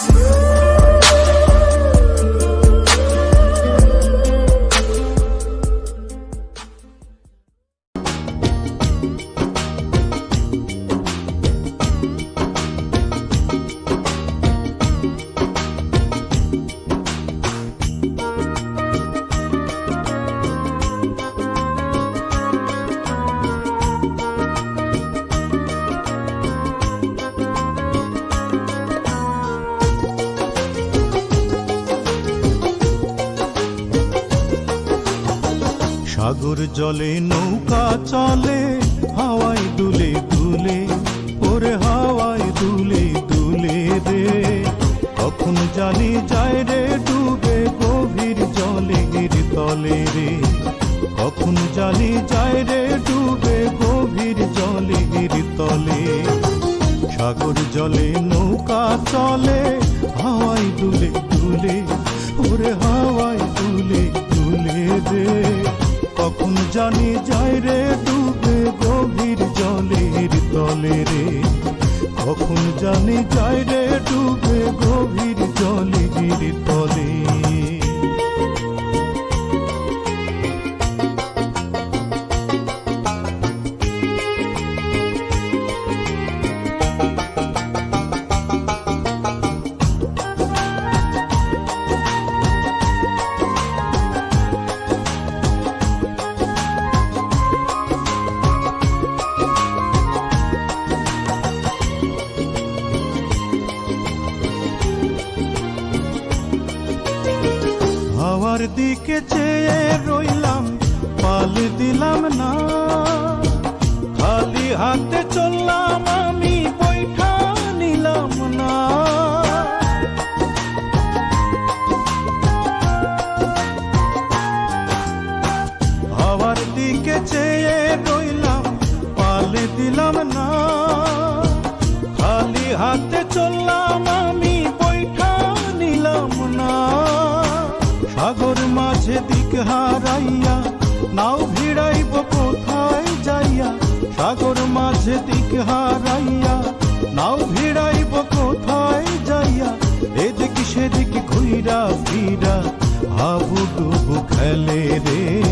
Oh. সাগর জলে, নৌকা চলে, হাওয়ায় দুলে দুলে, ওরে হাওয়ায় দুলে দুলে রে। কখন জানি যায় রে, ডুবে গভীর জলে গির তলে রে। কখন জানি যায় রে, ডুবে গভীর জলে গির তলে। সাগর জলে, নৌকা চলে, হাওয়ায় দুলে দুলে, ওরে হাওয়ায় দুলে দুলে রে। কখন জানি যায় রে ডুবে গভীর জলের তলে রে। কখন জানি যায় রে হাওয়ার দিকে চেয়ে রইলাম, পাল দিলাম না। খালি হাতে চললাম, আমি বৈঠা নিলাম না। হাওয়ার দিকে চেয়ে রইলাম, পাল দিলাম না। খালি হাতে চললাম সাগর মাঝে দিক হারাইয়া, নাও ভিড়াইব কোথায় যাইয়া, সাগর মাঝে দিক হারাইয়া, নাও ভিড়াইব কোথায় যাইয়া, এদিক সেদিক ঘুইরা ফিরা হাবু ডুবু খেলে রে।